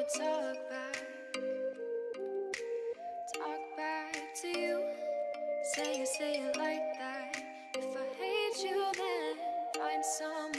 wanna talk back Talk back to you Say it, say it like that If I hate you then find some.